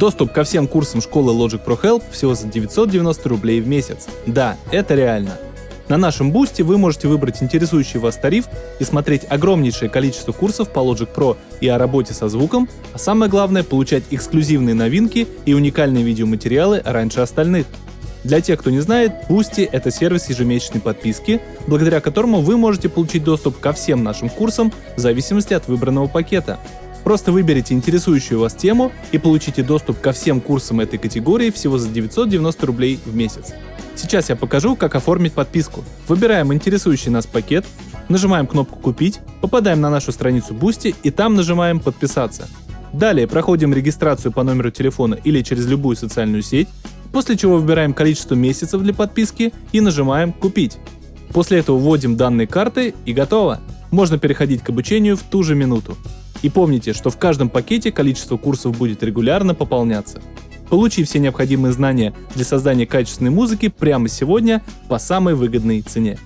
Доступ ко всем курсам школы Logic Pro Help всего за 990 рублей в месяц. Да, это реально. На нашем бусте вы можете выбрать интересующий вас тариф и смотреть огромнейшее количество курсов по Logic Pro и о работе со звуком, а самое главное получать эксклюзивные новинки и уникальные видеоматериалы раньше остальных. Для тех, кто не знает, Boosty — это сервис ежемесячной подписки, благодаря которому вы можете получить доступ ко всем нашим курсам в зависимости от выбранного пакета. Просто выберите интересующую вас тему и получите доступ ко всем курсам этой категории всего за 990 рублей в месяц. Сейчас я покажу, как оформить подписку. Выбираем интересующий нас пакет, нажимаем кнопку «Купить», попадаем на нашу страницу Boosty и там нажимаем «Подписаться». Далее проходим регистрацию по номеру телефона или через любую социальную сеть, после чего выбираем количество месяцев для подписки и нажимаем «Купить». После этого вводим данные карты и готово. Можно переходить к обучению в ту же минуту. И помните, что в каждом пакете количество курсов будет регулярно пополняться. Получи все необходимые знания для создания качественной музыки прямо сегодня по самой выгодной цене.